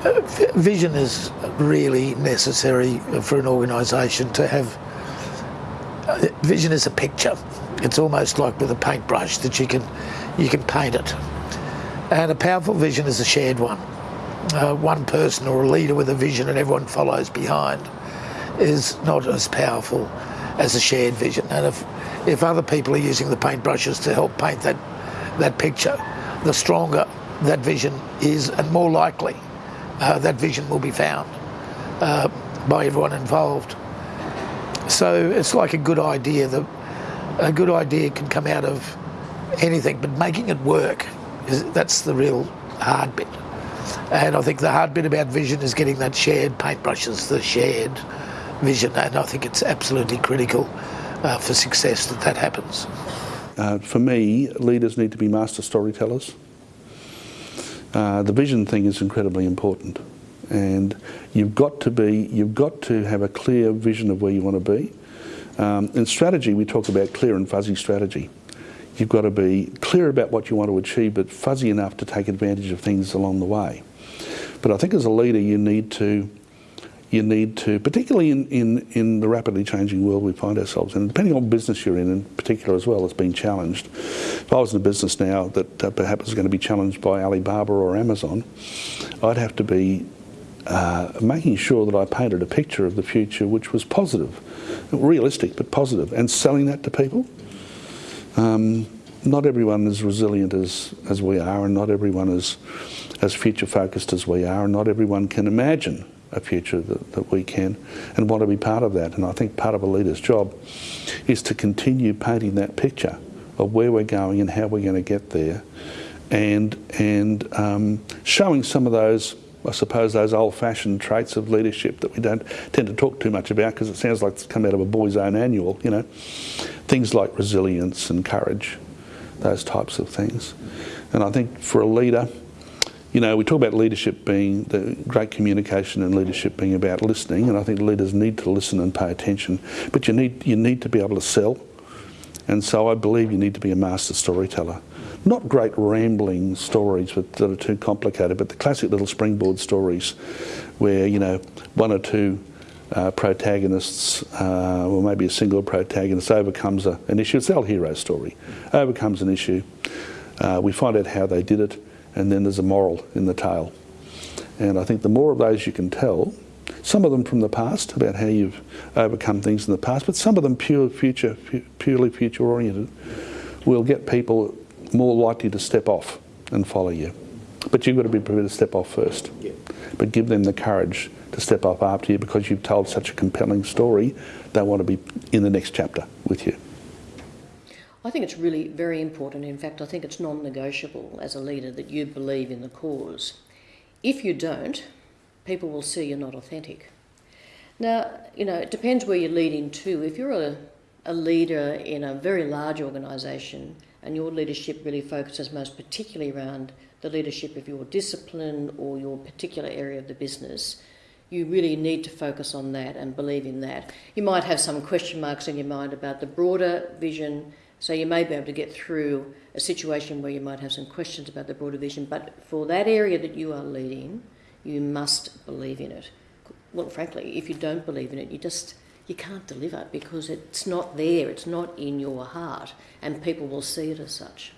vision is really necessary for an organisation to have. Vision is a picture. It's almost like with a paintbrush that you can you can paint it. And a powerful vision is a shared one. Uh, one person or a leader with a vision and everyone follows behind is not as powerful as a shared vision. And if if other people are using the paintbrushes to help paint that that picture, the stronger that vision is and more likely uh, that vision will be found uh, by everyone involved. So it's like a good idea. that a good idea can come out of anything, but making it work is that's the real hard bit. And I think the hard bit about vision is getting that shared paintbrushes, the shared vision, and I think it's absolutely critical uh, for success that that happens. Uh, for me, leaders need to be master storytellers. Uh, the vision thing is incredibly important and you've got to be, you've got to have a clear vision of where you want to be. Um, in strategy, we talk about clear and fuzzy strategy. You've got to be clear about what you want to achieve, but fuzzy enough to take advantage of things along the way. But I think as a leader, you need to you need to, particularly in, in, in the rapidly changing world we find ourselves in, depending on business you're in in particular as well, it's been challenged. If I was in a business now that uh, perhaps is going to be challenged by Alibaba or Amazon, I'd have to be uh, making sure that I painted a picture of the future which was positive, realistic but positive, and selling that to people. Um, not everyone is resilient as, as we are, and not everyone is as future focused as we are, and not everyone can imagine a future that, that we can and want to be part of that. And I think part of a leader's job is to continue painting that picture of where we're going and how we're going to get there and, and um, showing some of those, I suppose, those old-fashioned traits of leadership that we don't tend to talk too much about because it sounds like it's come out of a boy's own annual, you know. Things like resilience and courage, those types of things. And I think for a leader, you know, we talk about leadership being the great communication and leadership being about listening, and I think leaders need to listen and pay attention. But you need you need to be able to sell, and so I believe you need to be a master storyteller. Not great rambling stories that are too complicated, but the classic little springboard stories, where you know one or two uh, protagonists, uh, or maybe a single protagonist, overcomes a, an issue. It's old hero story. Overcomes an issue. Uh, we find out how they did it and then there's a moral in the tale. And I think the more of those you can tell, some of them from the past about how you've overcome things in the past, but some of them pure future, purely future oriented, will get people more likely to step off and follow you. But you've got to be prepared to step off first. Yeah. But give them the courage to step up after you because you've told such a compelling story, they want to be in the next chapter with you. I think it's really very important. In fact, I think it's non negotiable as a leader that you believe in the cause. If you don't, people will see you're not authentic. Now, you know, it depends where you're leading to. If you're a, a leader in a very large organisation and your leadership really focuses most particularly around the leadership of your discipline or your particular area of the business, you really need to focus on that and believe in that. You might have some question marks in your mind about the broader vision so you may be able to get through a situation where you might have some questions about the broader vision, but for that area that you are leading, you must believe in it. Well, frankly, if you don't believe in it, you just you can't deliver because it's not there, it's not in your heart, and people will see it as such.